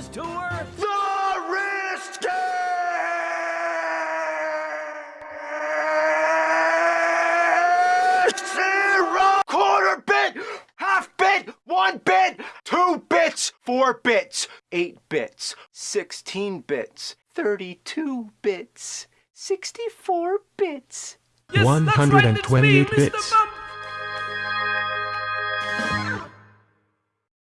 this tour? The Wrist Zero! Quarter bit! Half bit! One bit! Two bits! Four bits! Eight bits! Sixteen bits! Thirty-two bits! Sixty-four bits! Yes, that's right, it's Mr. bits.